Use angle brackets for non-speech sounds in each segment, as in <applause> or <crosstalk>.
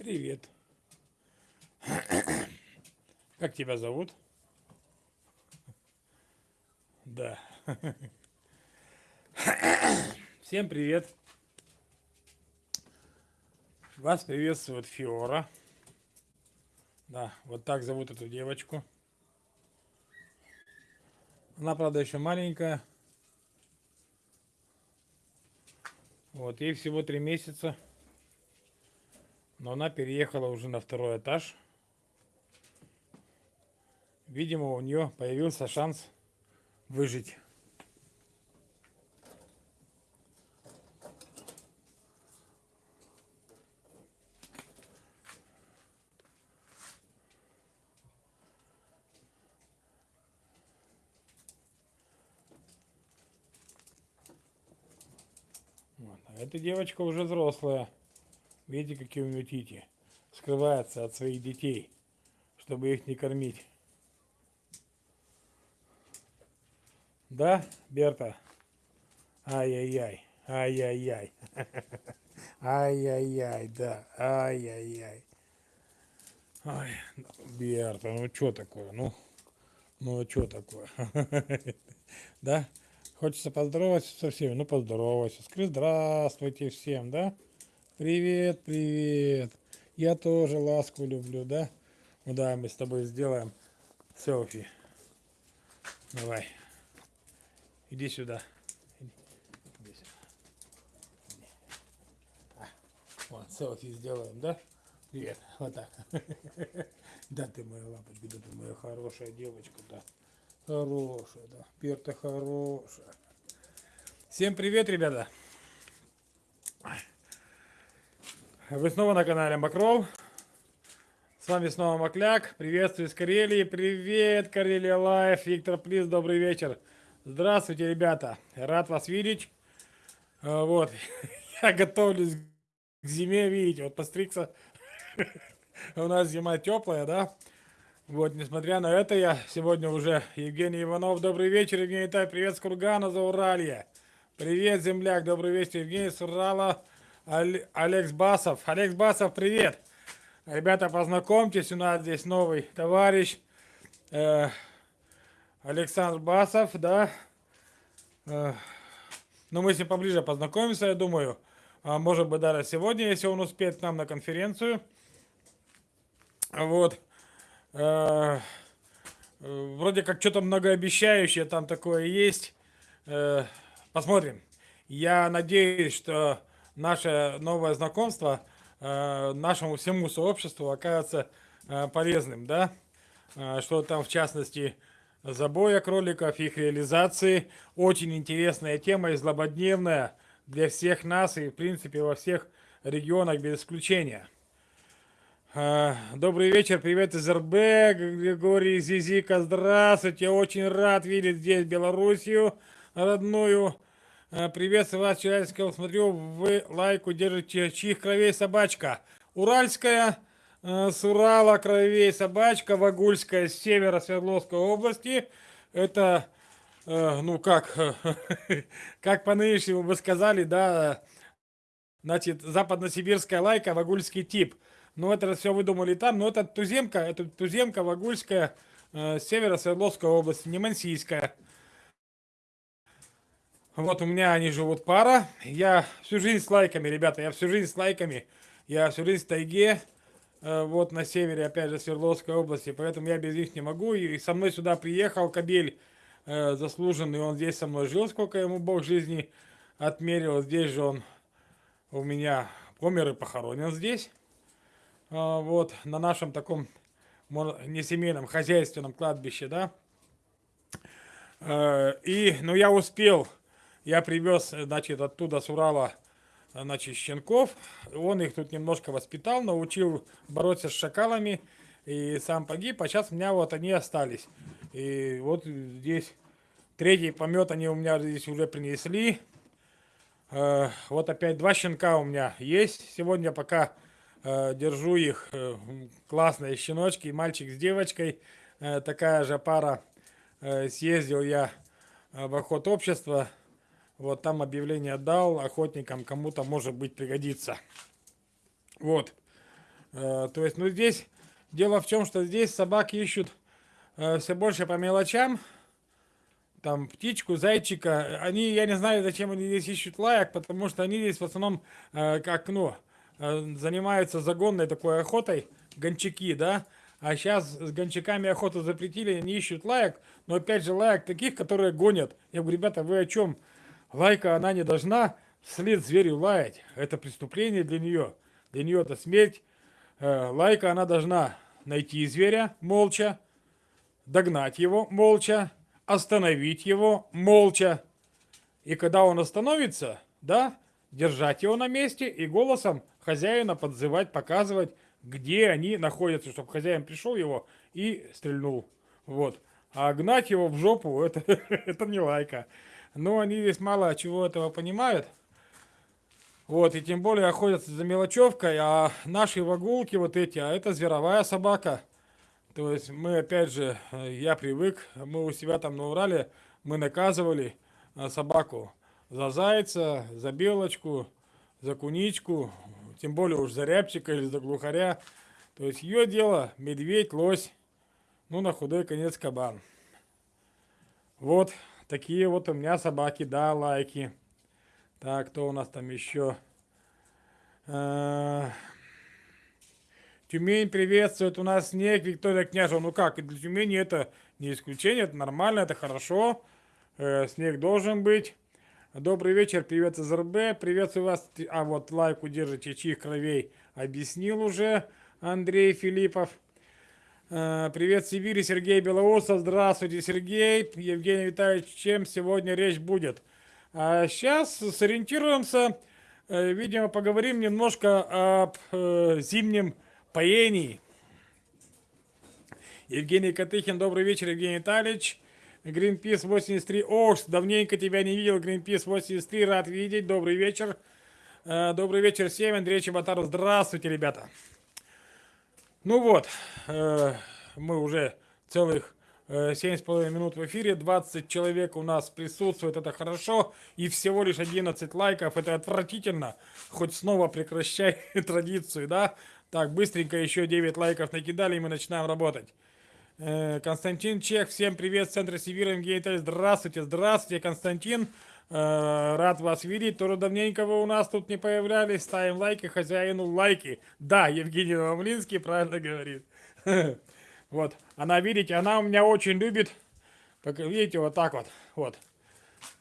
Привет. <coughs> Как тебя зовут? Да. <coughs> Всем привет. Вас приветствует Фиора. Да, вот так зовут эту девочку. Она, правда, еще маленькая. Вот, ей всего три месяца. Но она переехала уже на второй этаж. Видимо, у нее появился шанс выжить. Вот. А эта девочка уже взрослая. Видите, какие у нее тити. Скрывается от своих детей, чтобы их не кормить. Да, Берта? Ай-яй-яй, ай-яй-яй. <laughs> Ай-яй-яй, да, ай-яй-яй. Ай, Берта, ну что такое, ну, ну что такое? <laughs> Да? Хочется поздороваться со всеми? Ну, поздоровайся. Скажи здравствуйте всем, да? Привет, привет. Я тоже ласку люблю, да? Ну да, мы с тобой сделаем селфи. Давай. Иди сюда. Иди сюда. А, вот, селфи сделаем, да? Привет. Вот так. <laughs> Да ты моя лапочка, да ты моя хорошая девочка, да. Хорошая, да. Перта хорошая. Всем привет, ребята. Вы снова на канале Макров. С вами снова Макляк. Приветствую из Карелии. Привет, Карелия Лайф. Виктор Плиз, добрый вечер. Здравствуйте, ребята. Рад вас видеть. А, вот. <laughs> Я готовлюсь к зиме, видите, вот постригся. <laughs> У нас зима теплая, да? Вот, несмотря на это, я сегодня уже Евгений Иванов. Добрый вечер, Евгений Тай. Привет с Кургана, за Уралье. Привет, земляк. Добрый вечер, Евгений с Урала. Алекс Басов. Алекс Басов, привет. Ребята, познакомьтесь, у нас здесь новый товарищ. Э, Александр Басов, да. Э, ну, мы с ним поближе познакомимся, я думаю. А может быть, даже сегодня, если он успеет к нам на конференцию. Вот. Э, вроде как что-то многообещающее там такое есть. Э, посмотрим. Я надеюсь, что наше новое знакомство э, нашему всему сообществу окажется э, полезным, да, э, что там в частности забоя кроликов, их реализации, очень интересная тема и злободневная для всех нас и в принципе во всех регионах без исключения. Добрый вечер, привет из РБ, Григорий Зизика, здравствуйте, очень рад видеть здесь Белоруссию родную. Э, приветствую вас, Челябинского. Смотрю, вы лайку держите. Чьих кровей собачка? Уральская, э, с Урала кровей собачка, Вагульская, с севера Свердловской области. Это, э, ну как, <laughs> как по нынешнему вы сказали, да, значит, западносибирская лайка, вагульский тип. Ну, это все выдумали там, но это туземка, это туземка вагульская, с севера Свердловской области, не мансийская. Вот у меня они живут пара. Я всю жизнь с лайками, ребята, я всю жизнь с лайками. Я всю жизнь в тайге, э, вот на севере, опять же, Свердловской области, поэтому я без них не могу. И со мной сюда приехал Кабель э, заслуженный, он здесь со мной жил, сколько ему Бог жизни отмерил. Здесь же он у меня помер и похоронен здесь. Э, вот, на нашем таком, не семейном, хозяйственном кладбище, да. Э, и, ну, я успел я привез, значит, оттуда с Урала, значит, щенков. Он их тут немножко воспитал, научил бороться с шакалами. И сам погиб, а сейчас у меня вот они остались. И вот здесь третий помет они у меня здесь уже принесли. Э, вот опять два щенка у меня есть. Сегодня пока э, держу их. Э, классные щеночки, мальчик с девочкой. Такая же пара. Съездил я в охот общества вот там объявление дал охотникам, кому-то может быть пригодится. Вот. Э, то есть, ну здесь, дело в том, что здесь собаки ищут э, все больше по мелочам, там птичку, зайчика, они, я не знаю, зачем они здесь ищут лаек, потому что они здесь в основном, э, как, ну, занимаются загонной такой охотой, гончаки, да, а сейчас с гончаками охоту запретили, они ищут лаек, но опять же лаек таких, которые гонят. Я говорю, ребята, вы о чем? Лайка, она не должна вслед зверю лаять, это преступление для нее, для нее это смерть. Э, лайка, она должна найти зверя молча, догнать его молча, остановить его молча. И когда он остановится, да, держать его на месте и голосом хозяина подзывать, показывать, где они находятся, чтобы хозяин пришел его и стрельнул. Вот. А гнать его в жопу, это, <laughs> это не лайка. Но они здесь мало чего этого понимают. Вот, и тем более охотятся за мелочевкой, а наши вагулки вот эти, а это зверовая собака. То есть мы, опять же, э, я привык, мы у себя там на Урале, мы наказывали э, собаку за зайца, за белочку, за куничку, тем более уж за рябчика или за глухаря. То есть ее дело медведь, лось, ну на худой конец кабан. Вот такие вот у меня собаки, да, лайки. Так, кто у нас там еще? Э, Тюмень приветствует, у нас снег, Виктория Княжева. Ну как, для Тюмени это не исключение, это нормально, это хорошо. Э, снег должен быть. Добрый вечер, привет из РБ, приветствую вас. А вот лайк удержите, чьих кровей объяснил уже Андрей Филиппов. Э, привет Сибири, Сергей Белоусов. Здравствуйте, Сергей. Евгений Витальевич, чем сегодня речь будет? А сейчас сориентируемся, э, видимо, поговорим немножко об э, зимнем поений. Евгений Катыхин, добрый вечер, Евгений Витальевич. Greenpeace 83. О, давненько тебя не видел, Greenpeace 83, рад видеть, добрый вечер. Добрый вечер всем, Андрей Чеботаров, здравствуйте, ребята. Ну вот, э, мы уже целых э, 7,5 минут в эфире, 20 человек у нас присутствует, это хорошо, и всего лишь 11 лайков, это отвратительно, хоть снова прекращай <laughs> традицию, да, так, быстренько еще 9 лайков накидали, и мы начинаем работать. Э, Константин Чех, всем привет, Центр Сибири, МГИТ. Здравствуйте, здравствуйте, Константин. Э, рад вас видеть. Тоже давненько вы у нас тут не появлялись. Ставим лайки, хозяину лайки. Да, Евгений Новомлинский правильно говорит. <laughs> Вот, она, видите, она у меня очень любит, видите, вот так вот, вот.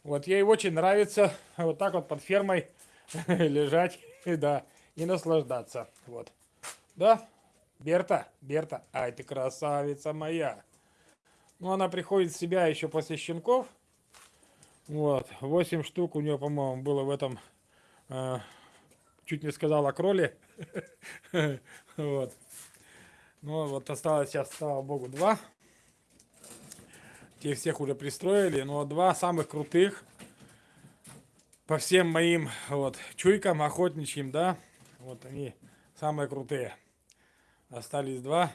Вот ей очень нравится вот так вот под фермой <laughs> лежать, <laughs> да, и наслаждаться, вот. Да, Берта, Берта, ай ты красавица моя. Ну, она приходит в себя еще после щенков. Вот, 8 штук у нее, по-моему, было в этом, э, чуть не сказал о кроле. <laughs> Вот. Ну, вот осталось сейчас, слава богу, два. Те всех уже пристроили, но два самых крутых по всем моим вот чуйкам охотничьим, да, вот они самые крутые. Остались два.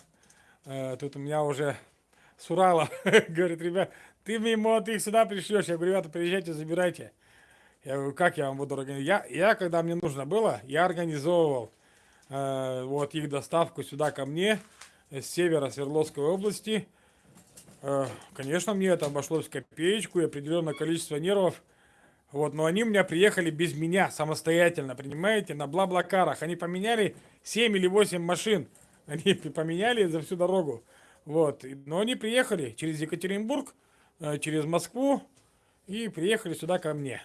Э, тут у меня уже с Урала <laughs> говорит, ребят, ты ты их сюда пришлешь. Я говорю, ребята, приезжайте, забирайте. Я говорю, как я вам буду организовать? Я, когда мне нужно было, я организовывал э, вот их доставку сюда ко мне с севера Свердловской области. Э, конечно, мне это обошлось в копеечку и определенное количество нервов. Вот, но они у меня приехали без меня, самостоятельно, понимаете, на бла-блакарах. Они поменяли 7 или 8 машин. Они <laughs> поменяли за всю дорогу. Вот. Но они приехали через Екатеринбург, э, через Москву и приехали сюда ко мне.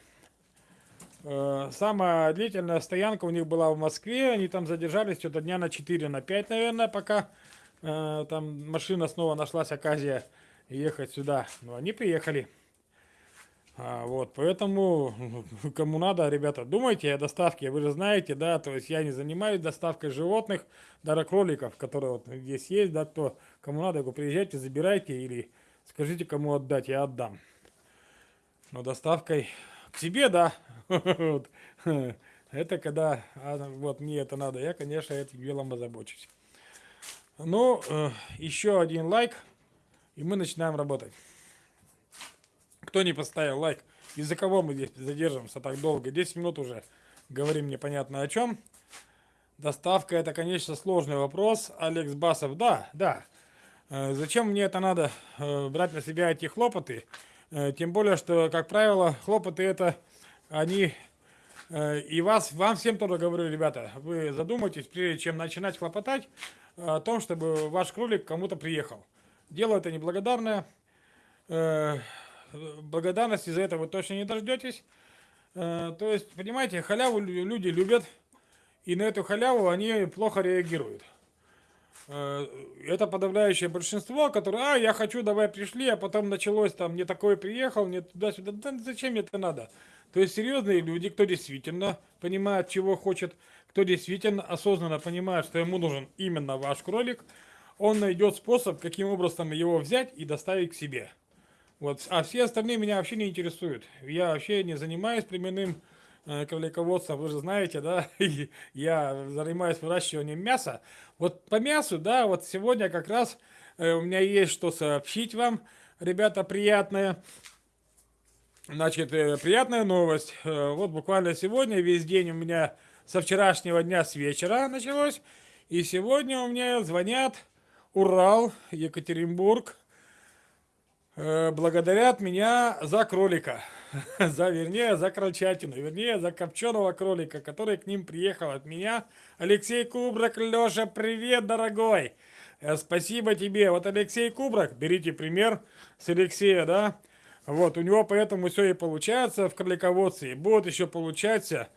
Э, самая длительная стоянка у них была в Москве. Они там задержались что-то дня на 4, на 5, наверное, пока э, там машина снова нашлась, оказия ехать сюда. Но они приехали. А, вот, поэтому, <laughs> кому надо, ребята, думайте о доставке, вы же знаете, да, то есть я не занимаюсь доставкой животных, даже кроликов, которые вот здесь есть, да, кто, кому надо, приезжайте, забирайте или скажите, кому отдать, я отдам. Но доставкой к себе, да, <laughs> это когда, а, вот мне это надо, я, конечно, этим делом озабочусь. Ну, э, еще один лайк, и мы начинаем работать. Кто не поставил лайк? Из-за кого мы здесь задержимся так долго? 10 минут уже говорим непонятно о чем. Доставка это, конечно, сложный вопрос. Алекс Басов, да, да. Э, зачем мне это надо э, брать на себя эти хлопоты? Э, тем более, что, как правило, хлопоты это, они, и вас, вам всем тоже говорю, ребята, вы задумайтесь, прежде чем начинать хлопотать, о том, чтобы ваш кролик кому-то приехал. Дело это неблагодарное, благодарности за это вы точно не дождетесь. То есть, понимаете, халяву люди любят, и на эту халяву они плохо реагируют. Э, это подавляющее большинство, которое, а, я хочу, давай пришли, а потом началось там, не такой приехал, не туда-сюда, да зачем мне это надо? То есть серьезные люди, кто действительно понимает, чего хочет, кто действительно осознанно понимает, что ему нужен именно ваш кролик, он найдет способ, каким образом его взять и доставить к себе. Вот. А все остальные меня вообще не интересуют. Я вообще не занимаюсь племенным кролиководства, вы же знаете, да, <laughs> я занимаюсь выращиванием мяса. Вот по мясу, да, вот сегодня как раз э, у меня есть что сообщить вам, ребята, приятное. Значит, э, приятная новость. Вот буквально сегодня, весь день у меня со вчерашнего дня с вечера началось. И сегодня у меня звонят Урал, Екатеринбург, благодарят меня за кролика. <laughs> за, вернее, за крольчатину, вернее, за копченого кролика, который к ним приехал от меня. Алексей Кубрак, Леша, привет, дорогой! Э, спасибо тебе. Вот Алексей Кубрак, берите пример с Алексея, да? Вот, у него поэтому все и получается в кролиководстве, и будет еще получаться,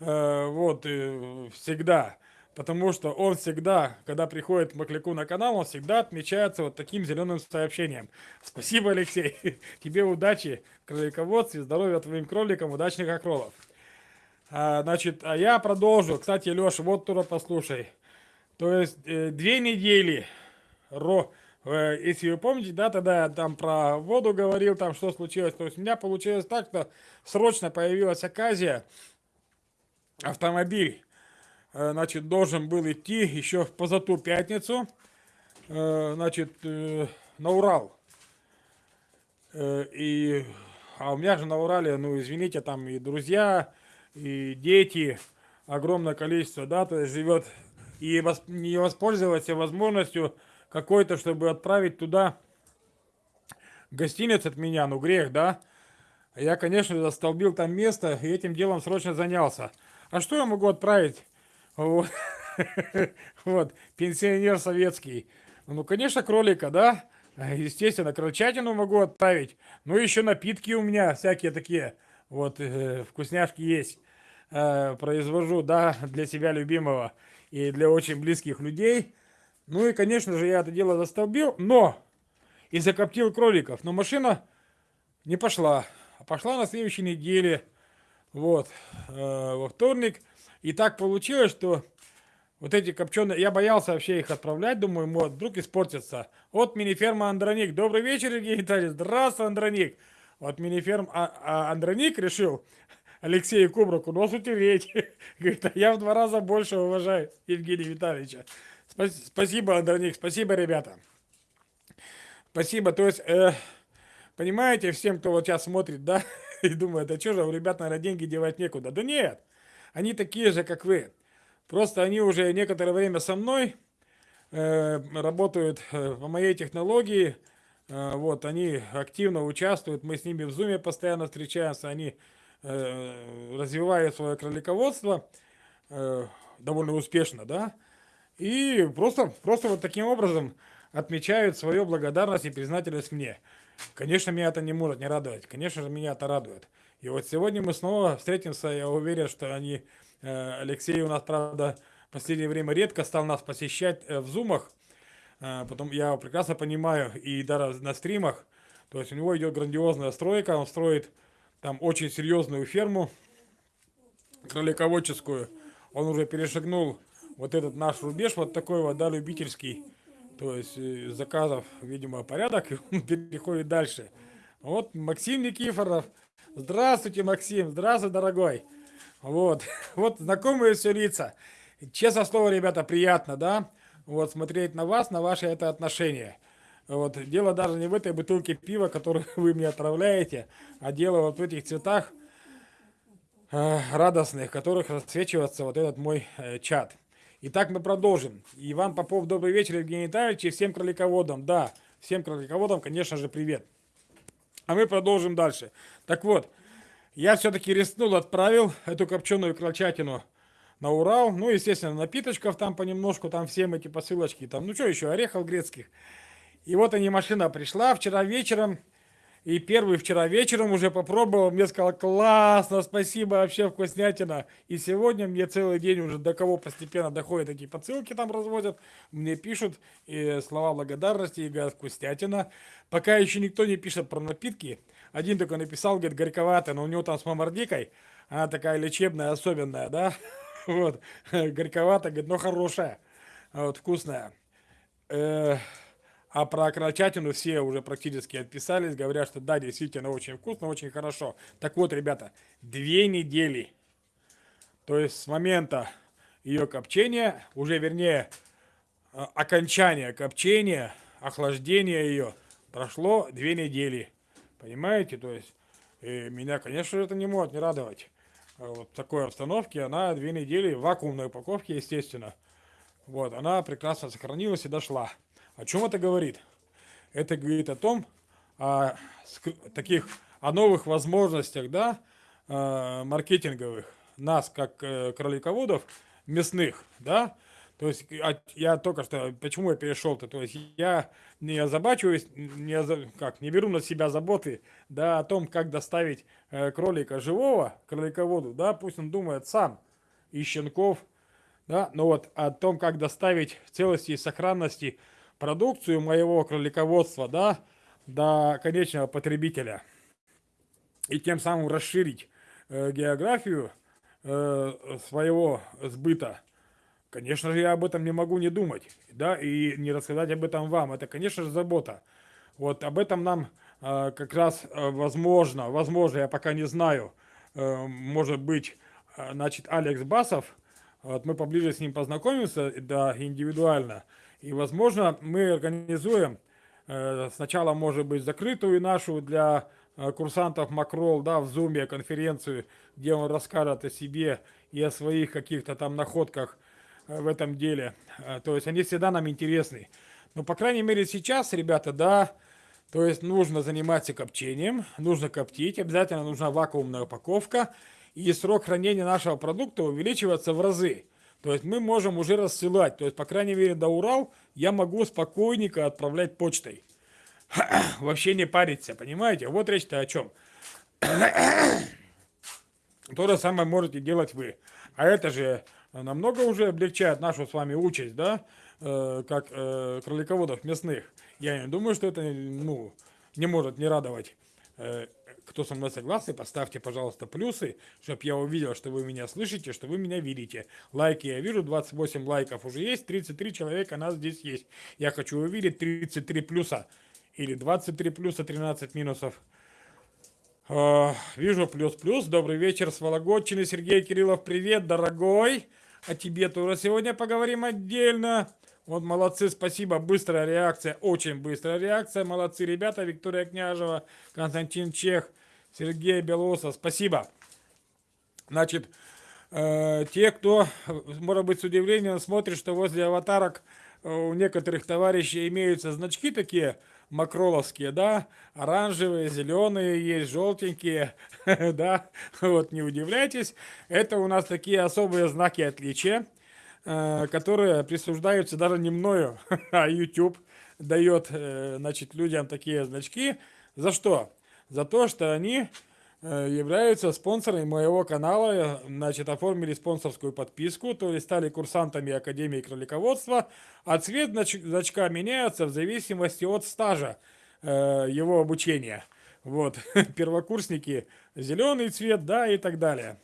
э, вот, э, всегда. Потому что он всегда, когда приходит Макляку на канал, он всегда отмечается вот таким зеленым сообщением. Спасибо, Алексей. <laughs> Тебе удачи, кролиководстве, здоровья твоим кроликам, удачных окролов. А, значит, а я продолжу. Кстати, Леша, вот тура послушай. То есть, э, две недели, ро, э, если вы помните, да, тогда я там про воду говорил, там что случилось. То есть, у меня получилось так, что срочно появилась оказия, автомобиль значит, должен был идти еще в позату пятницу, э, значит, э, на Урал. И, а у меня же на Урале, ну, извините, там и друзья, и дети, огромное количество, да, то есть живет, и не воспользоваться возможностью какой-то, чтобы отправить туда гостиниц от меня, ну, грех, да. Я, конечно, застолбил там место и этим делом срочно занялся. А что я могу отправить? Вот. <laughs> вот, пенсионер советский. Ну, конечно, кролика, да? Естественно, крольчатину могу отправить. Ну, еще напитки у меня всякие такие. Вот, э, вкусняшки есть. Э, произвожу, да, для себя любимого и для очень близких людей. Ну и, конечно же, я это дело застолбил, но и закоптил кроликов. Но машина не пошла. Пошла на следующей неделе. Вот, э, во вторник. И так получилось, что вот эти копченые, я боялся вообще их отправлять, думаю, вот, вдруг испортятся. Вот мини-ферма Андроник. Добрый вечер, Евгений Витальевич. Здравствуй, Андроник. Вот мини-ферм а, а Андроник решил <laughs> Алексею Кубраку нос утереть. <laughs> Говорит, а я в два раза больше уважаю Евгения Витальевича. Спасибо, Андроник, спасибо, ребята. Спасибо, то есть, э, понимаете, всем, кто вот сейчас смотрит, да, <laughs> и думает, да что же, у ребят, наверное, деньги девать некуда. Да нет, они такие же, как вы. Просто они уже некоторое время со мной э, работают э, по моей технологии. Э, вот, они активно участвуют, мы с ними в зуме постоянно встречаемся, они э, развивают свое кролиководство э, довольно успешно, да. И просто, просто вот таким образом отмечают свою благодарность и признательность мне. Конечно, меня это не может не радовать. Конечно же, меня это радует. И вот сегодня мы снова встретимся. Я уверен, что они... Э, Алексей у нас, правда, в последнее время редко стал нас посещать э, в зумах. Э, потом я прекрасно понимаю, и даже на стримах. То есть у него идет грандиозная стройка. Он строит там очень серьезную ферму кролиководческую. Он уже перешагнул вот этот наш рубеж, вот такой вот, да, любительский. То есть заказов, видимо, порядок, <laughs> и он переходит дальше. Вот Максим Никифоров, Здравствуйте, Максим. Здравствуй, дорогой. Вот, <laughs> вот знакомые все лица. Честно слово, ребята, приятно, да? Вот смотреть на вас, на ваши это отношения. Вот, дело даже не в этой бутылке пива, которую <laughs> вы мне отправляете, а дело вот в этих цветах э, радостных, которых расцвечивается вот этот мой э, чат. Итак, мы продолжим. Иван Попов, добрый вечер, Евгений Витальевич, и всем кролиководам. Да, всем кролиководам, конечно же, привет. А мы продолжим дальше. Так вот, я все-таки рискнул, отправил эту копченую крольчатину на Урал. Ну, естественно, напиточков там понемножку, там всем эти посылочки. Там, ну, что еще, орехов грецких. И вот они, машина пришла вчера вечером. И первый вчера вечером уже попробовал, мне сказал, классно, спасибо, вообще вкуснятина. И сегодня мне целый день уже до кого постепенно доходят такие посылки там разводят, мне пишут и слова благодарности, и говорят, вкуснятина. Пока еще никто не пишет про напитки. Один только написал, говорит, горьковатая, но у него там с мамардикой, она такая лечебная, особенная, да? <laughs> Вот, <laughs> горьковатая, говорит, но хорошая, вот, вкусная. Э, а про крольчатину все уже практически отписались, говорят, что да, действительно очень вкусно, очень хорошо. Так вот, ребята, две недели, то есть с момента ее копчения, уже вернее, э, окончания копчения, охлаждения ее, прошло две недели. Понимаете, то есть, и меня, конечно, это не может не радовать. Вот в такой обстановке она две недели в вакуумной упаковке, естественно. Вот, она прекрасно сохранилась и дошла. О чем это говорит? Это говорит о том, о таких, о новых возможностях, да, э, маркетинговых нас, как э, кролиководов, мясных, да, то есть я только что, почему я перешел-то, то есть я не озабачиваюсь, не, как, не беру на себя заботы, да, о том, как доставить э, кролика живого, кролиководу, да, пусть он думает сам, и щенков, да, но вот о том, как доставить целости и сохранности продукцию моего кролиководства, да, до конечного потребителя. И тем самым расширить э, географию э, своего сбыта. Конечно же, я об этом не могу не думать, да, и не рассказать об этом вам. Это, конечно же, забота. Вот об этом нам э, как раз э, возможно, возможно, я пока не знаю, э, может быть, э, значит, Алекс Басов, вот мы поближе с ним познакомимся, да, индивидуально, и, возможно, мы организуем э, сначала, может быть, закрытую нашу для э, курсантов Макрол, да, в Зуме конференцию, где он расскажет о себе и о своих каких-то там находках э, в этом деле. То есть они всегда нам интересны. Но, по крайней мере, сейчас, ребята, да, то есть нужно заниматься копчением, нужно коптить, обязательно нужна вакуумная упаковка, и срок хранения нашего продукта увеличивается в разы. То есть мы можем уже рассылать. То есть, по крайней мере, до Урал я могу спокойненько отправлять почтой. <clears throat> Вообще не париться, понимаете? Вот речь-то о чем. <clears throat> То же самое можете делать вы. А это же намного уже облегчает нашу с вами участь, да, э, как э, кролиководов мясных. Я не думаю, что это, ну, не может не радовать э, кто со мной согласен, поставьте, пожалуйста, плюсы, чтобы я увидел, что вы меня слышите, что вы меня видите. Лайки я вижу, 28 лайков уже есть, 33 человека нас здесь есть. Я хочу увидеть 33 плюса или 23 плюса, 13 минусов. Uh, вижу плюс-плюс. Добрый вечер с Вологодчины. Сергей Кириллов, привет, дорогой. О тебе тоже сегодня поговорим отдельно. Вот молодцы, спасибо, быстрая реакция, очень быстрая реакция, молодцы ребята, Виктория Княжева, Константин Чех, Сергей Белоусов, спасибо. Значит, э, те, кто, может быть, с удивлением смотрит, что возле аватарок э, у некоторых товарищей имеются значки такие макроловские, да, оранжевые, зеленые, есть желтенькие, <laughs> да, вот не удивляйтесь, это у нас такие особые знаки отличия. Э, которые присуждаются даже не мною, <laughs> а YouTube дает, значит, людям такие значки. За что? За то, что они э, являются спонсорами моего канала, значит, оформили спонсорскую подписку, то есть стали курсантами Академии кролиководства, а цвет значка меняется в зависимости от стажа его обучения. Вот, <laughs> первокурсники зеленый цвет, да, и так далее.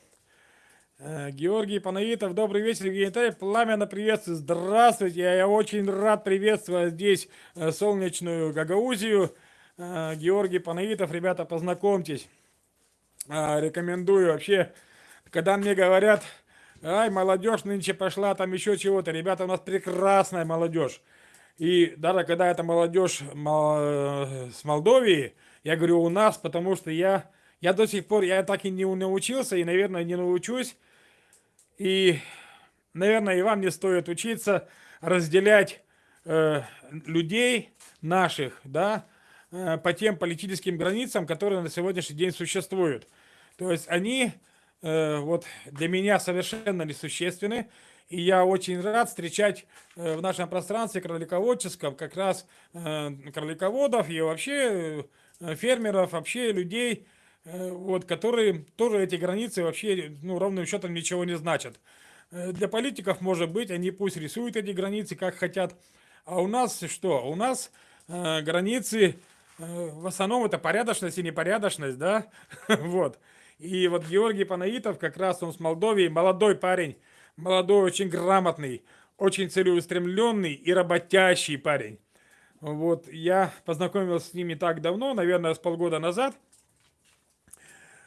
Э, Георгий Панаитов, добрый вечер, Витальевич, пламенно приветствую, здравствуйте, я очень рад приветствовать здесь э, солнечную Гагаузию. Э, Георгий Панаитов, ребята, познакомьтесь, рекомендую вообще, когда мне говорят, ай, молодежь нынче пошла, там еще чего-то, ребята, у нас прекрасная молодежь. И даже когда это молодежь с Молдовии, я говорю у нас, потому что я я до сих пор, я так и не научился, и, наверное, не научусь. И наверное, и вам не стоит учиться разделять э, людей наших, да, э, по тем политическим границам, которые на сегодняшний день существуют. То есть они э, вот для меня совершенно несущественны, и я очень рад встречать э, в нашем пространстве кролиководческом как раз э, кролиководов и вообще э, фермеров, вообще людей, э, вот, которые тоже эти границы вообще ну, ровным счетом ничего не значат. Э, для политиков, может быть, они пусть рисуют эти границы как хотят, а у нас что? У нас э, границы, э, в основном это порядочность и непорядочность, да? <laughs> вот. И вот Георгий Панаитов, как раз он с Молдовии, молодой парень, молодой, очень грамотный, очень целеустремленный и работящий парень. Вот, я познакомился с ними так давно, наверное, с полгода назад.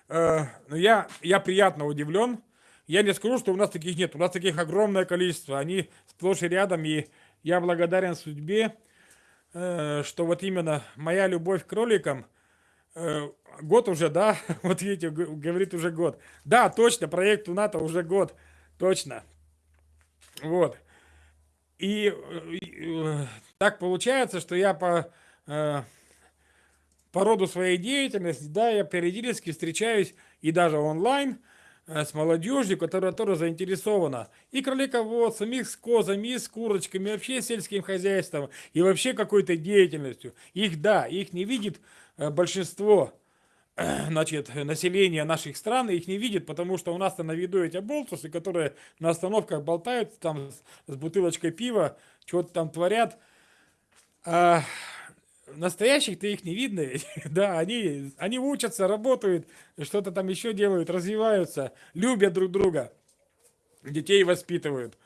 Э, но я, я приятно удивлен. Я не скажу, что у нас таких нет. У нас таких огромное количество. Они сплошь и рядом, и я благодарен судьбе, э, что вот именно моя любовь к кроликам, э, год уже, да, <laughs> вот видите, говорит уже год. Да, точно, проекту НАТО уже год, точно. Вот. И, э, так получается, что я по, по роду своей деятельности, да, я периодически встречаюсь и даже онлайн, с молодежью, которая тоже заинтересована и кролиководством, и с козами, и с курочками, вообще сельским хозяйством, и вообще какой-то деятельностью. Их, да, их не видит э, большинство значит, населения наших стран, их не видит, потому что у нас-то на виду эти болтусы, которые на остановках болтают там с бутылочкой пива, что-то там творят. А настоящих-то их не видно, <laughs> да, они, они учатся, работают, что-то там еще делают, развиваются, любят друг друга, детей воспитывают,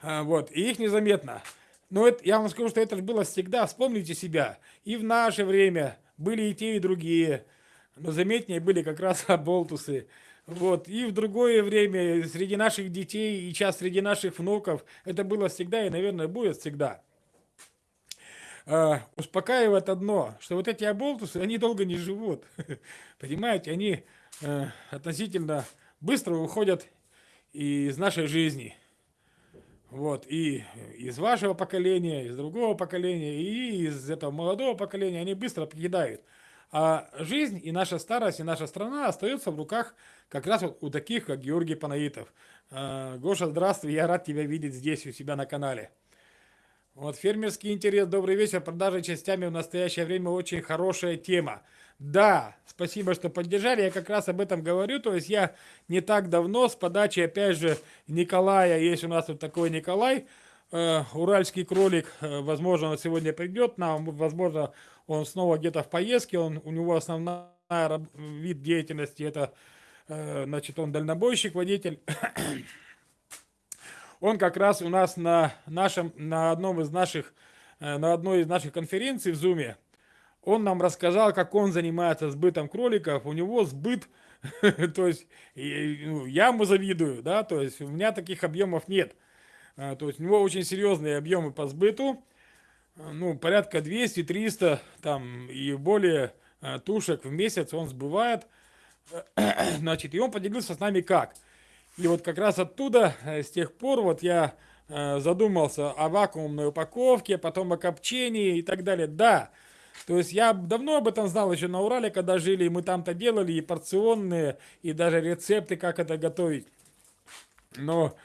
а, вот, и их незаметно. Но это, я вам скажу, что это было всегда, вспомните себя, и в наше время были и те, и другие, но заметнее были как раз <laughs> оболтусы, вот, и в другое время среди наших детей, и сейчас среди наших внуков, это было всегда и, наверное, будет всегда э, успокаивает одно, что вот эти оболтусы, они долго не живут. <laughs> Понимаете, они э, относительно быстро уходят из нашей жизни. Вот, и из вашего поколения, из другого поколения, и из этого молодого поколения они быстро покидают. А жизнь и наша старость, и наша страна остаются в руках как раз вот у таких, как Георгий Панаитов. Э, Гоша, здравствуй, я рад тебя видеть здесь у себя на канале. Вот фермерский интерес, добрый вечер. Продажи частями в настоящее время очень хорошая тема. Да, спасибо, что поддержали. Я как раз об этом говорю. То есть я не так давно с подачи, опять же, Николая, есть у нас вот такой Николай, э, уральский кролик, э, возможно, он сегодня придет нам, возможно, он снова где-то в поездке, он, у него основной вид деятельности это, э, значит, он дальнобойщик, водитель. Он как раз у нас на нашем, на одном из наших, э, на одной из наших конференций в Зуме, он нам рассказал, как он занимается сбытом кроликов. У него сбыт, <laughs> то есть ну, я ему завидую, да, то есть у меня таких объемов нет. А, то есть у него очень серьезные объемы по сбыту, ну, порядка 200-300 там и более э, тушек в месяц он сбывает. <clears throat> Значит, и он поделился с нами как – и вот как раз оттуда, э, с тех пор, вот я э, задумался о вакуумной упаковке, потом о копчении и так далее. Да, то есть я давно об этом знал еще на Урале, когда жили, и мы там-то делали и порционные, и даже рецепты, как это готовить. Но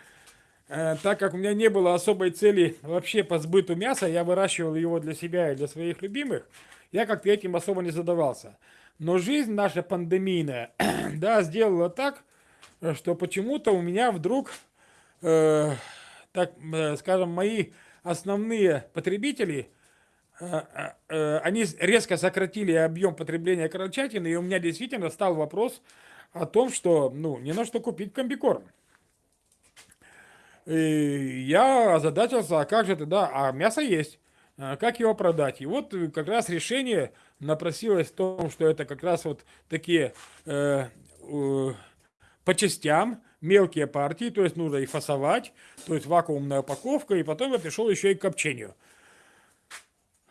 э, так как у меня не было особой цели вообще по сбыту мяса, я выращивал его для себя и для своих любимых, я как-то этим особо не задавался. Но жизнь наша пандемийная, <clears throat> да, сделала так, что почему-то у меня вдруг, э, так э, скажем, мои основные потребители, э, э, э, они резко сократили объем потребления крольчатины, и у меня действительно стал вопрос о том, что ну, не на что купить комбикорм. И я озадачился, а как же тогда, а мясо есть, а как его продать? И вот как раз решение напросилось в том, что это как раз вот такие э, э, по частям, мелкие партии, то есть нужно их фасовать, то есть вакуумная упаковка, и потом я пришел еще и к копчению.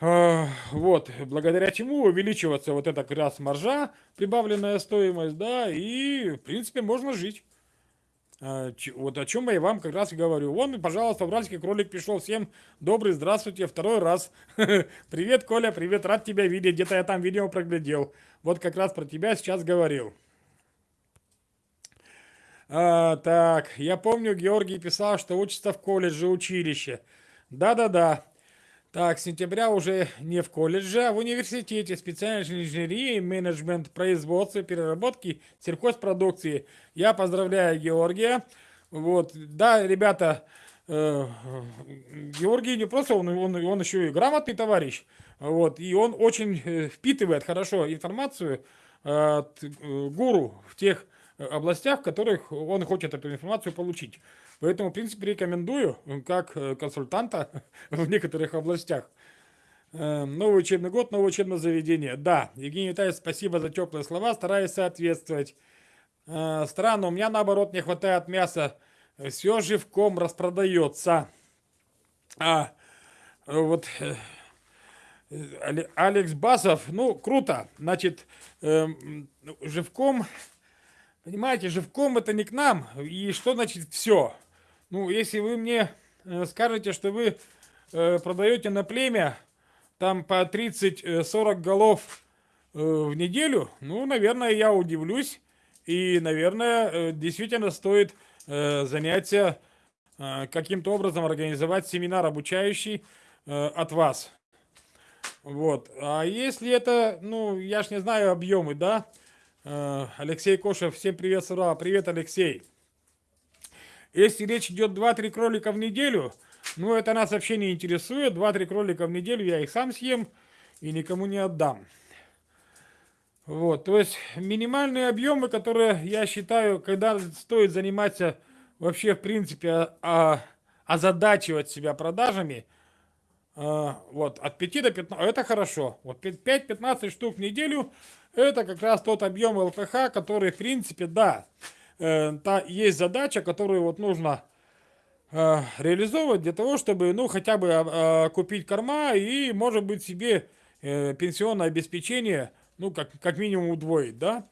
А, вот, благодаря чему увеличивается вот эта как раз маржа, прибавленная стоимость, да, и, в принципе, можно жить. Э, вот о чем я вам как раз и говорю. Вон, пожалуйста, уральский кролик пришел. Всем добрый, здравствуйте, второй раз. <laughs> Привет, Коля, привет, рад тебя видеть. Где-то я там видео проглядел. Вот как раз про тебя сейчас говорил. А, так, я помню, Георгий писал, что учится в колледже, училище. Да-да-да. Так, с сентября уже не в колледже, а в университете специальной инженерии, менеджмент, производства, переработки сельхозпродукции. Я поздравляю Георгия. Вот, да, ребята, э, Георгий не просто, он, он, он еще и грамотный товарищ. Вот, и он очень э, впитывает хорошо информацию от э, гуру в тех областях, в которых он хочет эту информацию получить. Поэтому, в принципе, рекомендую, как э, консультанта <laughs> в некоторых областях. Э, новый учебный год, новое учебное заведение. Да, Евгений Витальевич, спасибо за теплые слова, стараюсь соответствовать. Э, странно, у меня наоборот не хватает мяса. Все живком распродается. А, вот... Алекс Басов, ну, круто. Значит, э, живком, понимаете, живком это не к нам. И что значит все? Ну, если вы мне э, скажете, что вы э, продаете на племя там по 30-40 голов э, в неделю, ну, наверное, я удивлюсь. И, наверное, действительно стоит занятия каким-то образом организовать семинар обучающий от вас. Вот. А если это, ну, я ж не знаю объемы, да? Алексей Кошев, всем привет, ура, привет, Алексей. Если речь идет 2-3 кролика в неделю, ну это нас вообще не интересует. 2-3 кролика в неделю я их сам съем и никому не отдам. Вот, то есть минимальные объемы, которые я считаю, когда стоит заниматься вообще в принципе а, озадачивать себя продажами, а, вот, от 5 до 15, это хорошо. Вот 5-15 штук в неделю, это как раз тот объем ЛКХ, который в принципе, да, э, та, есть задача, которую вот нужно э, реализовывать для того, чтобы, ну, хотя бы э, купить корма и, может быть, себе э, пенсионное обеспечение, ну, как, как минимум удвоить, да?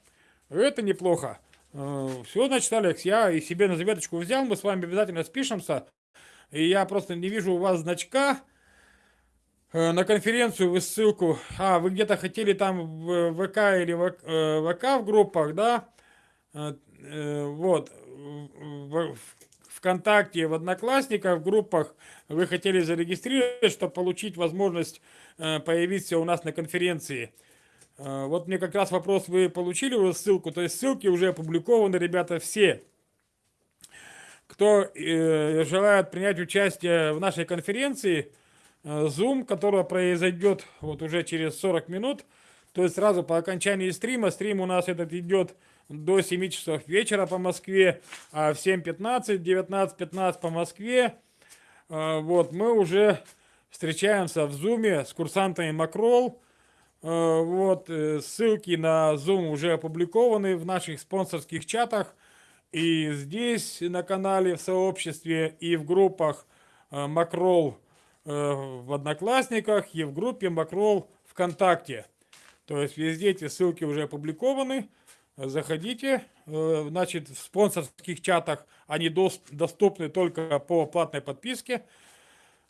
Это неплохо. Э, все, значит, Алекс, я и себе на заветочку взял, мы с вами обязательно спишемся. И я просто не вижу у вас значка на конференцию, вы ссылку, а, вы где-то хотели там в ВК или в э, ВК в группах, да? Э, Э, вот, в ВКонтакте, в Одноклассниках, в группах вы хотели зарегистрировать, чтобы получить возможность э, появиться у нас на конференции. Э, вот мне как раз вопрос, вы получили уже ссылку, то есть ссылки уже опубликованы, ребята, все. Кто желает принять участие в нашей конференции, Zoom, которая произойдет вот уже через 40 минут, то есть сразу по окончании стрима, стрим у нас этот идет до 7 часов вечера по Москве, а в 7.15, 19.15 по Москве. А, вот, мы уже встречаемся в Зуме с курсантами Макрол. А, вот, э, ссылки на Zoom уже опубликованы в наших спонсорских чатах. И здесь на канале, в сообществе, и в группах Макрол э, в Одноклассниках, и в группе Макрол ВКонтакте. То есть везде эти ссылки уже опубликованы заходите. Э, значит, в спонсорских чатах они доступны только по платной подписке.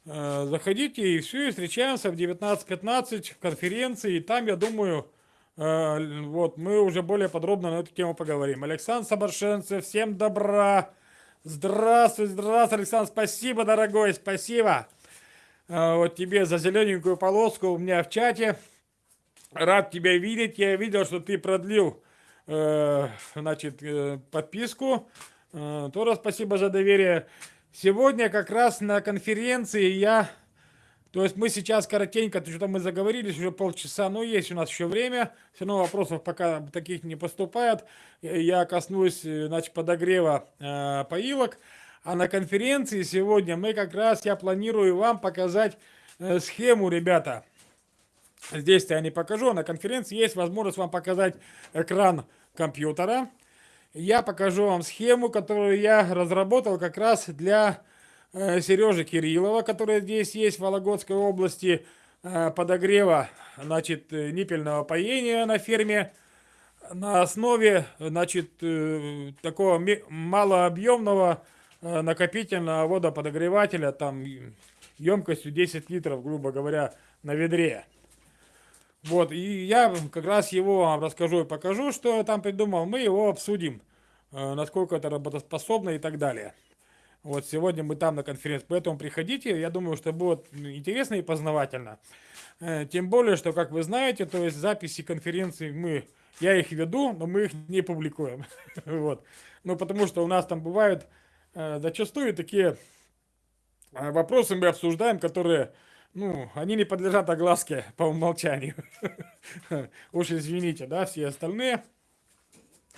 Э, заходите и все, и встречаемся в 19.15 в конференции. И там, я думаю, э, вот мы уже более подробно на эту тему поговорим. Александр Сабаршенцев, всем добра. Здравствуй, здравствуй, Александр, спасибо, дорогой, спасибо. Вот тебе за зелененькую полоску у меня в чате. Рад тебя видеть. Я видел, что ты продлил Э, значит, э, подписку. Э, тоже спасибо за доверие. Сегодня как раз на конференции я... То есть мы сейчас коротенько, что-то мы заговорились, уже полчаса, но есть у нас еще время. Все равно вопросов пока таких не поступает. Я коснусь, значит, подогрева э, поилок. А на конференции сегодня мы как раз, я планирую вам показать э, схему, ребята. Здесь-то я не покажу, на конференции есть возможность вам показать экран компьютера. Я покажу вам схему, которую я разработал как раз для э, Сережи Кириллова, который здесь есть в Вологодской области, э, подогрева значит, ниппельного поения на ферме. на основе, значит, такого малообъемного накопительного водоподогревателя, там емкостью 10 литров, грубо говоря, на ведре. Вот, и я как раз его вам расскажу и покажу, что я там придумал. Мы его обсудим, э, насколько это работоспособно и так далее. Вот сегодня мы там на конференции, поэтому приходите, я думаю, что будет интересно и познавательно. Э, тем более, что, как вы знаете, то есть записи конференции мы, я их веду, но мы их не публикуем. <laughs> вот. Ну, потому что у нас там бывают э, зачастую такие вопросы мы обсуждаем, которые ну, они не подлежат огласке <laughs> по умолчанию. <laughs> Уж извините, да, все остальные.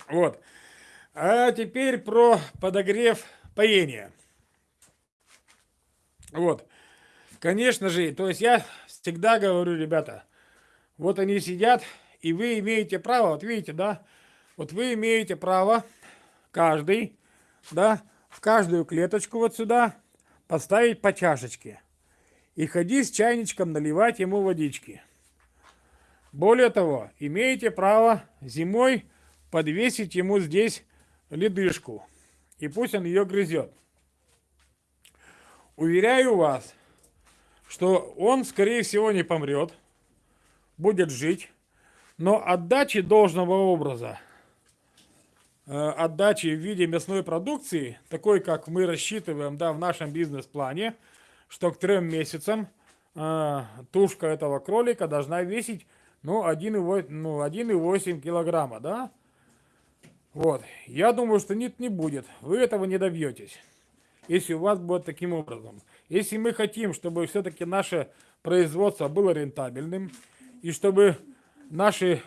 Вот. А теперь про подогрев поения. Вот. Конечно же, то есть я всегда говорю, ребята, вот они сидят, и вы имеете право, вот видите, да, вот вы имеете право, каждый, да, в каждую клеточку вот сюда поставить по чашечке и ходи с чайничком наливать ему водички. Более того, имеете право зимой подвесить ему здесь ледышку, и пусть он ее грызет. Уверяю вас, что он, скорее всего, не помрет, будет жить, но отдачи должного образа, отдачи в виде мясной продукции, такой, как мы рассчитываем да, в нашем бизнес-плане – что к трем месяцам э, тушка этого кролика должна весить ну, 1,8 ну, 1 килограмма, да? Вот. Я думаю, что нет, не будет. Вы этого не добьетесь, если у вас будет таким образом. Если мы хотим, чтобы все-таки наше производство было рентабельным, и чтобы наши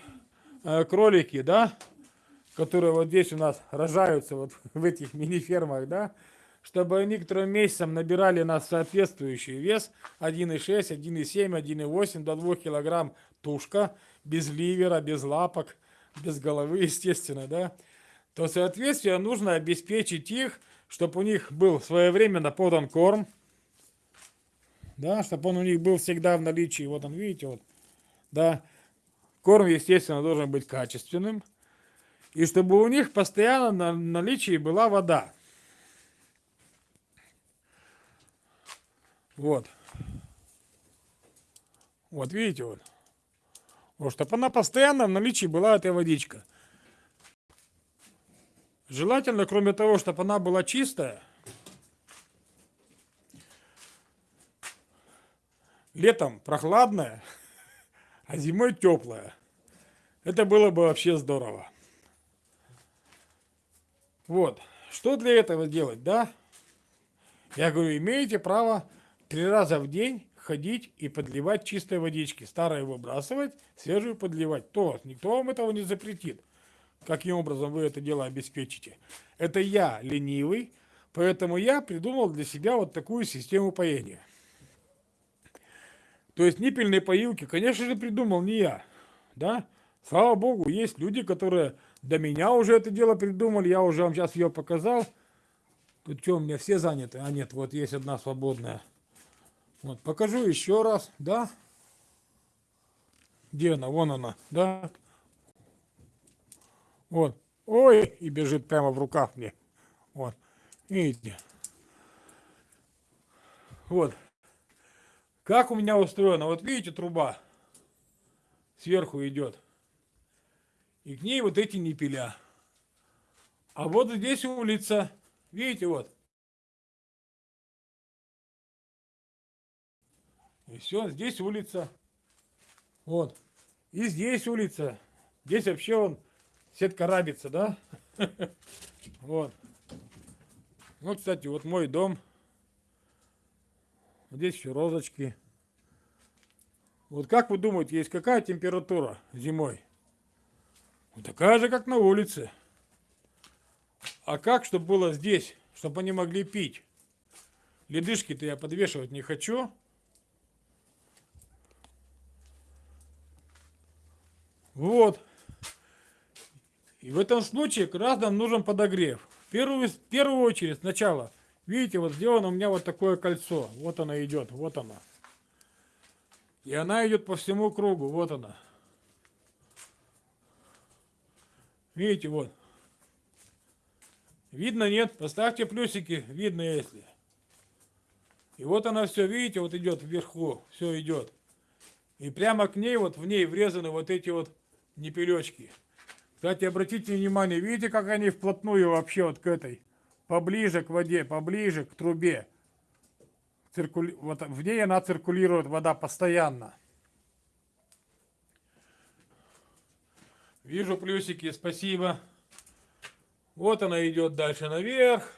э, кролики, да, которые вот здесь у нас рожаются вот <laughs> в этих мини-фермах, да, чтобы они к трем месяцам набирали нас соответствующий вес 1,6, 1,7, 1,8 до 2 килограмм тушка, без ливера, без лапок, без головы, <laughs> естественно, да, то, соответственно, нужно обеспечить их, чтобы у них был своевременно подан корм, да, чтобы он у них был всегда в наличии, вот он, видите, вот, да, корм, естественно, должен быть качественным, и чтобы у них постоянно на наличии была вода. Вот. Вот, видите, вот. Вот, чтобы она постоянно в наличии была, эта водичка. Желательно, кроме того, чтобы она была чистая, летом прохладная, а зимой теплая. Это было бы вообще здорово. Вот. Что для этого делать, да? Я говорю, имеете право три раза в день ходить и подливать чистой водички. Старое выбрасывать, свежую подливать. То, никто вам этого не запретит. Каким образом вы это дело обеспечите? Это я ленивый, поэтому я придумал для себя вот такую систему поения. То есть ниппельные поилки, конечно же, придумал не я. Да? Слава богу, есть люди, которые до меня уже это дело придумали. Я уже вам сейчас ее показал. Тут что, у меня все заняты? А нет, вот есть одна свободная. Вот, покажу еще раз, да? Где она? Вон она, да? Вот. Ой, и бежит прямо в руках мне. Вот. Видите? Вот. Как у меня устроено? Вот видите, труба сверху идет. И к ней вот эти ниппеля. А вот здесь улица. Видите, вот. И все, здесь улица. Вот. И здесь улица. Здесь вообще он сетка рабится, да? <laughs> Вот. Ну, кстати, вот мой дом. Здесь еще розочки. Вот как вы думаете, есть какая температура зимой? Такая же, как на улице. А как, чтобы было здесь, чтобы они могли пить? Ледышки-то я подвешивать не хочу. Вот. И в этом случае как раз нужен подогрев. В первую, в первую очередь сначала, видите, вот сделано у меня вот такое кольцо. Вот она идет, вот она. И она идет по всему кругу, вот она. Видите, вот. Видно, нет? Поставьте плюсики, видно, если. И вот она все, видите, вот идет вверху, все идет. И прямо к ней, вот в ней врезаны вот эти вот непелечки. Кстати, обратите внимание, видите, как они вплотную вообще вот к этой, поближе к воде, поближе к трубе. Циркули... Вот в ней она циркулирует, вода постоянно. Вижу плюсики, спасибо. Вот она идет дальше наверх.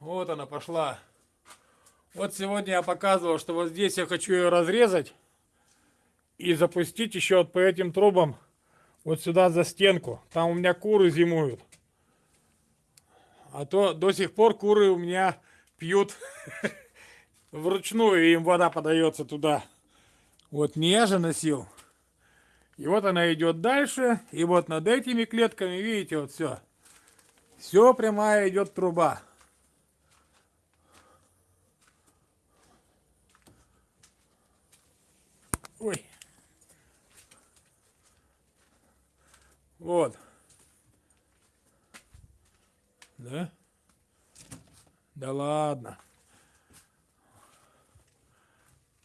Вот она пошла. Вот сегодня я показывал, что вот здесь я хочу ее разрезать и запустить еще вот по этим трубам вот сюда за стенку. Там у меня куры зимуют. А то до сих пор куры у меня пьют <laughs> вручную, и им вода подается туда. Вот не я же носил. И вот она идет дальше, и вот над этими клетками, видите, вот все. Все прямая идет труба. Ой. Вот. Да? Да ладно.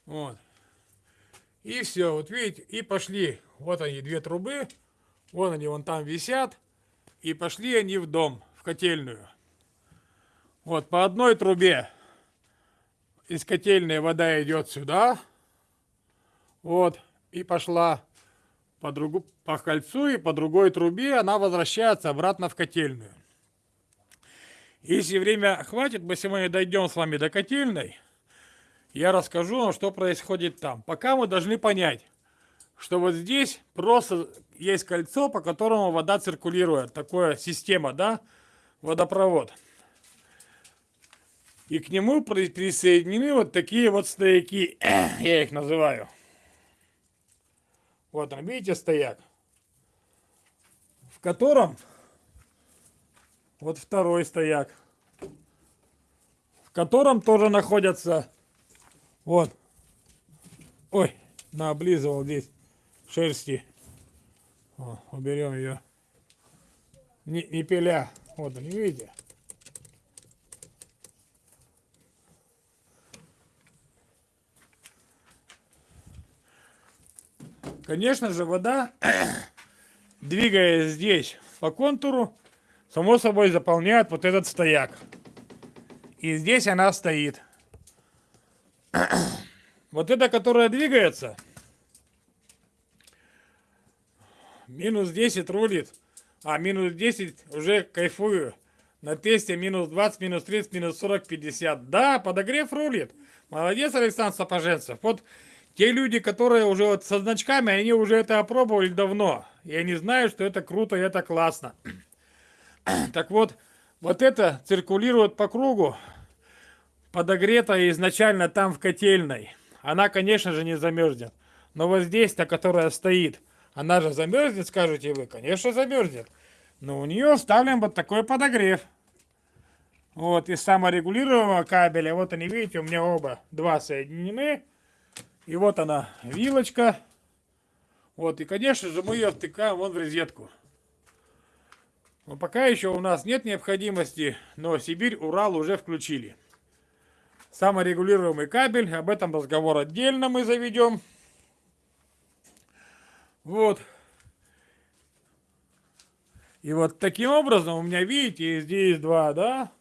Вот. И все, вот видите, и пошли. Вот они, две трубы. Вон они, вон там висят. И пошли они в дом, в котельную. Вот, по одной трубе из котельной вода идет сюда. Вот, и пошла по, другу, по кольцу и по другой трубе она возвращается обратно в котельную. Если время хватит, мы сегодня дойдем с вами до котельной, я расскажу вам, что происходит там. Пока мы должны понять, что вот здесь просто есть кольцо, по которому вода циркулирует. Такая система, да, водопровод. И к нему присоединены вот такие вот стояки, <clears throat> я их называю. Вот он, видите, стояк. В котором вот второй стояк. В котором тоже находятся вот. Ой, наоблизывал здесь шерсти. О, уберем ее. Не, не пиля. Вот они, видите? Конечно же, вода, <clears throat> двигаясь здесь по контуру, само собой заполняет вот этот стояк. И здесь она стоит. Вот эта, которая двигается, минус 10 рулит, а минус 10 уже кайфую. На тесте минус 20, минус 30, минус 40, 50. Да, подогрев рулит. Молодец, Александр Сапоженцев. Вот те люди, которые уже вот со значками, они уже это опробовали давно. И они знают, что это круто и это классно. Так вот, вот это циркулирует по кругу, подогретая изначально там в котельной. Она, конечно же, не замерзнет. Но вот здесь-то, которая стоит, она же замерзнет, скажете вы? Конечно, замерзнет. Но у нее вставлен вот такой подогрев. Вот, из саморегулируемого кабеля. Вот они, видите, у меня оба два соединены. И вот она, вилочка. Вот, и, конечно же, мы ее втыкаем вон в розетку. Но пока еще у нас нет необходимости, но Сибирь, Урал уже включили. Саморегулируемый кабель, об этом разговор отдельно мы заведем. Вот. И вот таким образом у меня, видите, здесь два, да,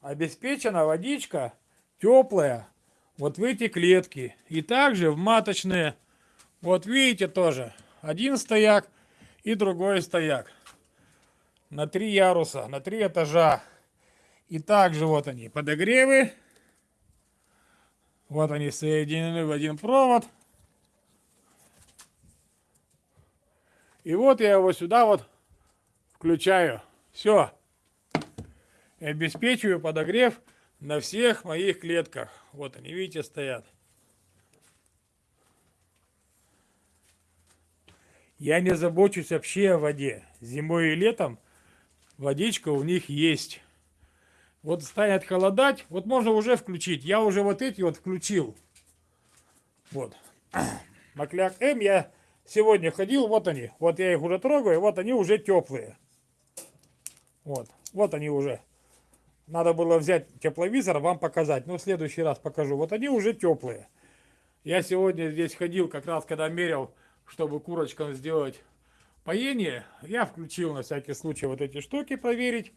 обеспечена водичка теплая, вот в эти клетки. И также в маточные, вот видите тоже, один стояк и другой стояк. На три яруса, на три этажа. И также вот они, подогревы. Вот они соединены в один провод. И вот я его сюда вот включаю. Все. И обеспечиваю подогрев на всех моих клетках. Вот они, видите, стоят. Я не забочусь вообще о воде. Зимой и летом водичка у них есть. Вот станет холодать, вот можно уже включить. Я уже вот эти вот включил. Вот. <clears throat> Макляк М я сегодня ходил, вот они. Вот я их уже трогаю, вот они уже теплые. Вот, вот они уже. Надо было взять тепловизор, вам показать. Но в следующий раз покажу. Вот они уже теплые. Я сегодня здесь ходил, как раз когда мерил, чтобы курочкам сделать поение. Я включил на всякий случай вот эти штуки проверить.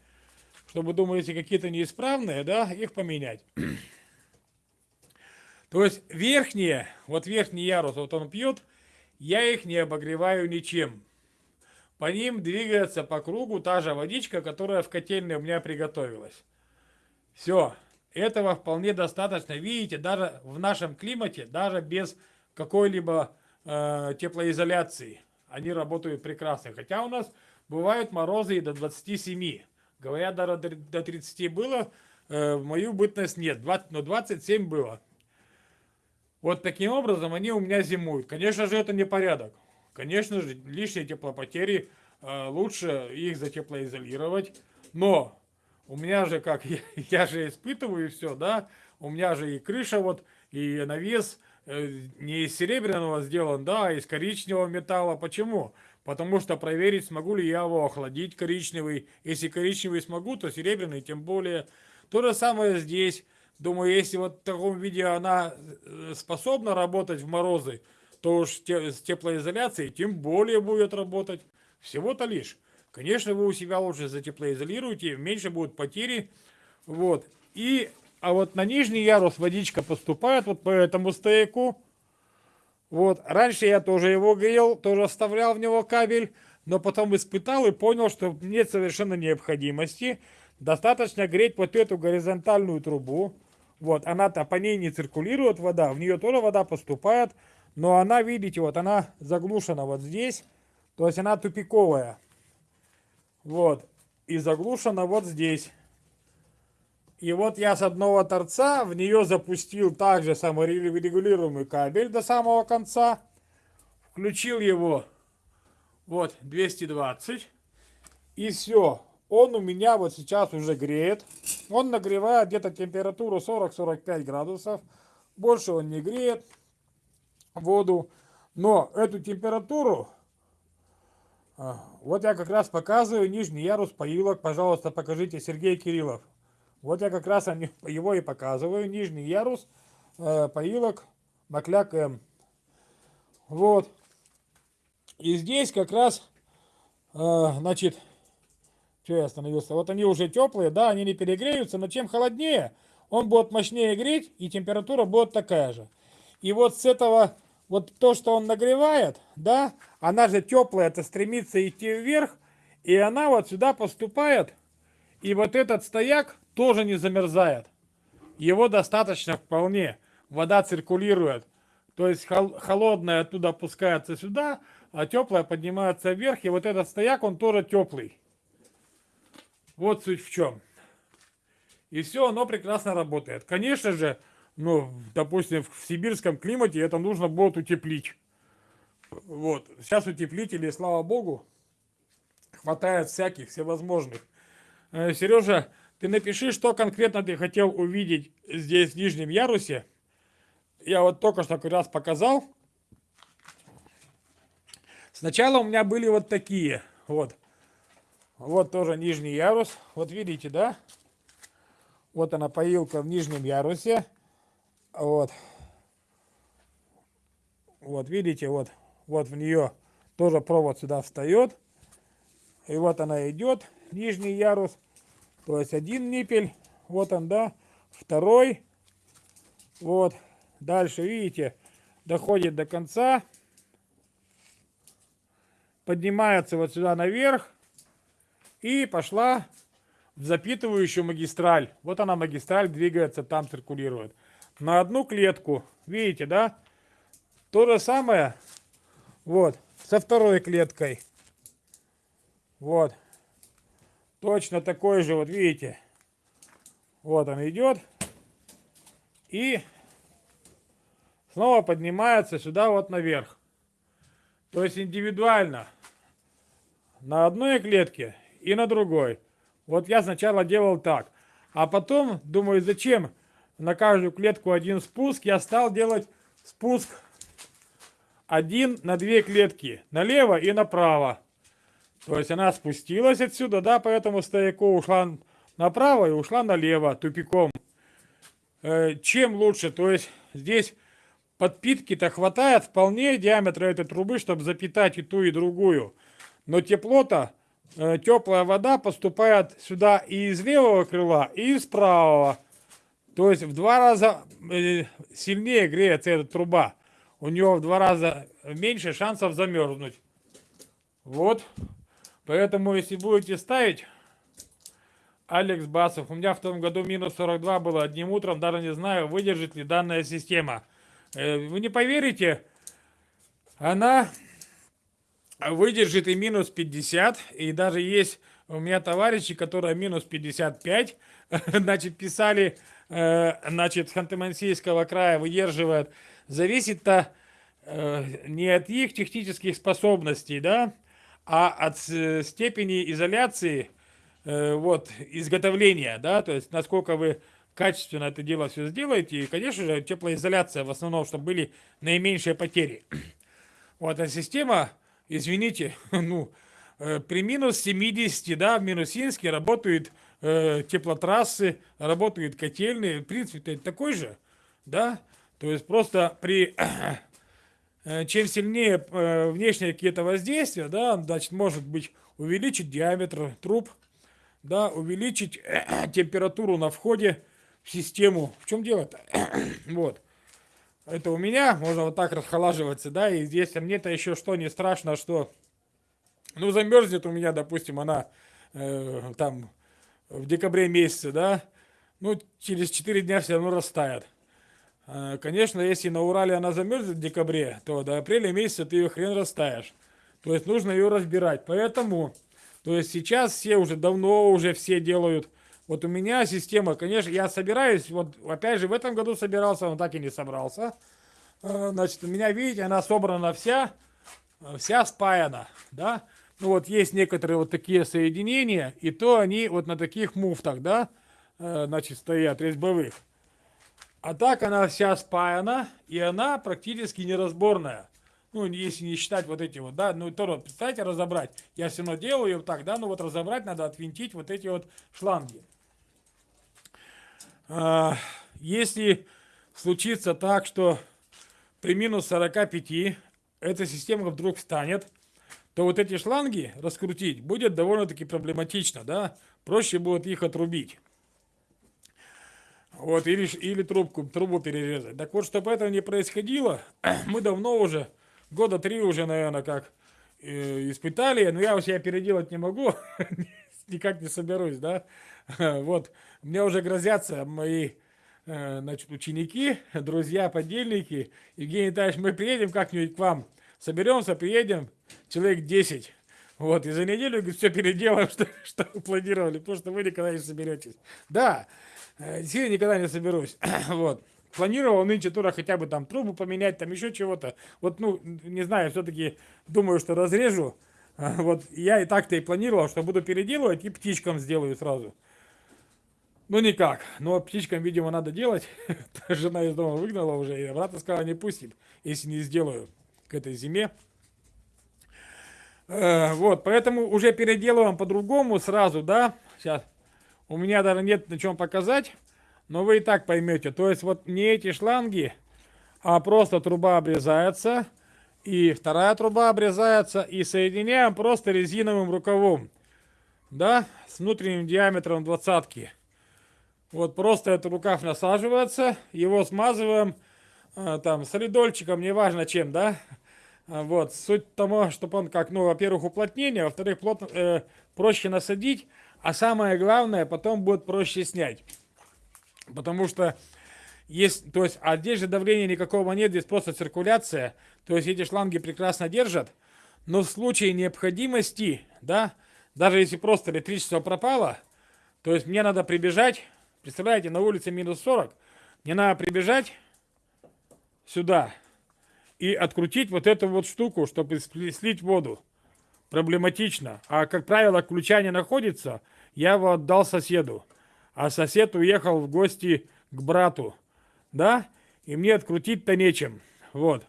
Чтобы, думаю, если какие-то неисправные, да, их поменять. <clears throat> То есть верхние, вот верхний ярус, вот он пьет, я их не обогреваю ничем. По ним двигается по кругу та же водичка, которая в котельной у меня приготовилась. Все, этого вполне достаточно. Видите, даже в нашем климате, даже без какой-либо э, теплоизоляции, они работают прекрасно. Хотя у нас бывают морозы и до 27. Говорят, даже до 30 было, э, в мою бытность нет, 20, но 27 было. Вот таким образом они у меня зимуют. Конечно же, это не порядок. Конечно же, лишние теплопотери, э, лучше их затеплоизолировать. Но у меня же как, <laughs> я, я же испытываю все, да, у меня же и крыша вот, и навес э, не из серебряного сделан, да, а из коричневого металла. Почему? Потому что проверить, смогу ли я его охладить коричневый. Если коричневый смогу, то серебряный тем более. То же самое здесь. Думаю, если вот в таком виде она э, способна работать в морозы, то уж с теплоизоляцией тем более будет работать. Всего-то лишь. Конечно, вы у себя лучше затеплоизолируете, меньше будут потери. Вот. И, а вот на нижний ярус водичка поступает вот по этому стейку. Вот. Раньше я тоже его грел, тоже вставлял в него кабель, но потом испытал и понял, что нет совершенно необходимости. Достаточно греть вот эту горизонтальную трубу. Вот, она-то по ней не циркулирует вода, в нее тоже вода поступает. Но она, видите, вот она заглушена вот здесь. То есть она тупиковая. Вот. И заглушена вот здесь. И вот я с одного торца в нее запустил также саморегулируемый кабель до самого конца. Включил его. Вот, 220. И все. Он у меня вот сейчас уже греет. Он нагревает где-то температуру 40-45 градусов. Больше он не греет воду. Но эту температуру, а, вот я как раз показываю нижний ярус поилок. Пожалуйста, покажите Сергей Кириллов. Вот я как раз <laughs> его и показываю. Нижний ярус э, поилок Макляк М. Вот. И здесь как раз, э, значит, что я остановился? Вот они уже теплые, да, они не перегреются, но чем холоднее, он будет мощнее греть, и температура будет такая же. И вот с этого вот то, что он нагревает, да, она же теплая, это стремится идти вверх, и она вот сюда поступает, и вот этот стояк тоже не замерзает. Его достаточно вполне, вода циркулирует. То есть холодная оттуда опускается сюда, а теплая поднимается вверх, и вот этот стояк, он тоже теплый. Вот суть в чем. И все, оно прекрасно работает. Конечно же, ну, допустим, в сибирском климате это нужно будет утеплить. Вот. Сейчас утеплителей, слава богу, хватает всяких, всевозможных. Э, Сережа, ты напиши, что конкретно ты хотел увидеть здесь, в нижнем ярусе. Я вот только что как раз показал. Сначала у меня были вот такие. Вот. Вот тоже нижний ярус. Вот видите, да? Вот она поилка в нижнем ярусе. Вот. Вот видите, вот, вот в нее тоже провод сюда встает. И вот она идет, нижний ярус. То есть один ниппель, вот он, да, второй. Вот, дальше, видите, доходит до конца. Поднимается вот сюда наверх. И пошла в запитывающую магистраль. Вот она магистраль двигается, там циркулирует на одну клетку. Видите, да? То же самое вот со второй клеткой. Вот. Точно такой же, вот видите. Вот он идет. И снова поднимается сюда вот наверх. То есть индивидуально. На одной клетке и на другой. Вот я сначала делал так. А потом думаю, зачем на каждую клетку один спуск, я стал делать спуск один на две клетки, налево и направо. То есть она спустилась отсюда, да, поэтому стояку ушла направо и ушла налево, тупиком. Э, чем лучше, то есть здесь подпитки-то хватает вполне диаметра этой трубы, чтобы запитать и ту, и другую. Но тепло-то, э, теплая вода поступает сюда и из левого крыла, и из правого. То есть в два раза э, сильнее греется эта труба. У него в два раза меньше шансов замерзнуть. Вот. Поэтому, если будете ставить, Алекс Басов, у меня в том году минус 42 было одним утром, даже не знаю, выдержит ли данная система. Э, вы не поверите, она выдержит и минус 50, и даже есть у меня товарищи, которые минус 55, <laughs> значит, писали Э, значит, Ханты-Мансийского края выдерживает, зависит-то э, не от их технических способностей, да, а от э, степени изоляции, вот, изготовления, да, то есть насколько вы качественно это дело все сделаете, и, конечно же, теплоизоляция в основном, чтобы были наименьшие потери. <clears throat> Вот, а система, извините, <laughs> ну, при минус 70, да, в Минусинске работает э, теплотрассы, работают котельные. В принципе, это такой же, да? То есть просто при... <clears throat> Э, чем сильнее э, внешние какие-то воздействия, да, значит, может быть увеличить диаметр труб, да, увеличить э, температуру на входе в систему. В чем дело-то? <coughs> вот. Это у меня, можно вот так расхолаживаться, да, и здесь а мне-то еще что не страшно, что, ну, замерзнет у меня, допустим, она э, там в декабре месяце, да, ну, через 4 дня все равно растает. А, конечно, если на Урале она замерзнет в декабре, то до апреля месяца ты ее хрен растаешь. То есть нужно ее разбирать. Поэтому, то есть сейчас все уже давно уже все делают. Вот у меня система, конечно, я собираюсь, вот опять же в этом году собирался, но так и не собрался. А, значит, у меня, видите, она собрана вся, вся спаяна, да. Ну вот есть некоторые вот такие соединения, и то они вот на таких муфтах, да, э, значит, стоят, резьбовых. А так она вся спаяна, и она практически неразборная. Ну, если не считать вот эти вот, да, ну, то, представьте, разобрать. Я все равно делаю ее так, да, ну вот разобрать надо, отвинтить вот эти вот шланги. А, если случится так, что при минус 45 эта система вдруг встанет, то вот эти шланги раскрутить будет довольно-таки проблематично, да? Проще будет их отрубить. Вот, или, или трубку, трубу перерезать. Так вот, чтобы этого не происходило, <clears throat> мы давно уже, года три уже, наверное, как э, испытали, но я у себя переделать не могу, <laughs> никак не соберусь, да? <laughs> Вот, мне уже грозятся мои э, значит, ученики, друзья, подельники. Евгений Витальевич, мы приедем как-нибудь к вам, соберемся, приедем, человек 10. Вот, и за неделю все переделаем, <laughs> что, что планировали, потому что вы никогда не соберетесь. Да, э, действительно никогда не соберусь. <clears throat> вот. Планировал нынче тура хотя бы там трубу поменять, там еще чего-то. Вот, ну, не знаю, все-таки думаю, что разрежу. Вот, я и так-то и планировал, что буду переделывать и птичкам сделаю сразу. Ну, никак. Но птичкам, видимо, надо делать. <laughs> Жена из дома выгнала уже, и обратно сказала, не пустит, если не сделаю к этой зиме. Э, вот, поэтому уже переделываем по-другому сразу, да. Сейчас. У меня даже нет на чем показать, но вы и так поймете. То есть вот не эти шланги, а просто труба обрезается, и вторая труба обрезается, и соединяем просто резиновым рукавом, да, с внутренним диаметром двадцатки. Вот просто этот рукав насаживается, его смазываем, э, там, солидольчиком, неважно чем, да, вот, суть того, чтобы он как, ну, во-первых, уплотнение, во-вторых, э, проще насадить, а самое главное, потом будет проще снять. Потому что есть, то есть, а здесь же давления никакого нет, здесь просто циркуляция, то есть эти шланги прекрасно держат, но в случае необходимости, да, даже если просто электричество пропало, то есть мне надо прибежать, представляете, на улице минус 40, мне надо прибежать сюда, и открутить вот эту вот штуку, чтобы слить воду. Проблематично. А, как правило, ключа не находится, я его отдал соседу. А сосед уехал в гости к брату. Да? И мне открутить-то нечем. Вот.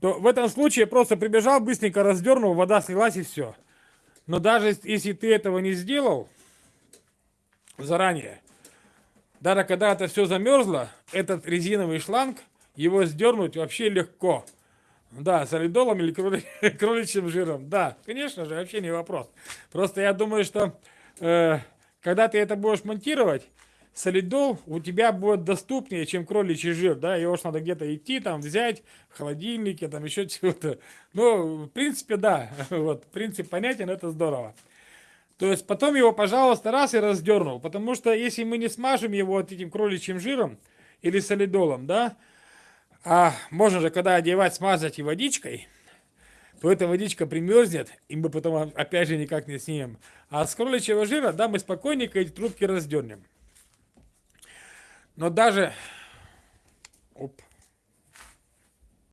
то в этом случае просто прибежал, быстренько раздернул, вода слилась и все. Но даже если ты этого не сделал заранее, даже когда это все замерзло, этот резиновый шланг, его сдернуть вообще легко. Да, солидолом или кроли, <laughs> кроличьим жиром. Да, конечно же, вообще не вопрос. Просто я думаю, что когда ты это будешь монтировать, солидол у тебя будет доступнее, чем кроличий жир, да, его ж надо где-то идти, там, взять в холодильнике, там, еще чего-то. Ну, в принципе, да, <laughs> вот, принцип понятен, это здорово. То есть потом его, пожалуйста, раз и раздернул, потому что если мы не смажем его вот этим кроличьим жиром или солидолом, да, а можно же, когда одевать, смазать и водичкой, то эта водичка примерзнет, и мы потом опять же никак не снимем. А с кроличьего жира, да, мы спокойненько эти трубки раздернем. Но даже... Оп.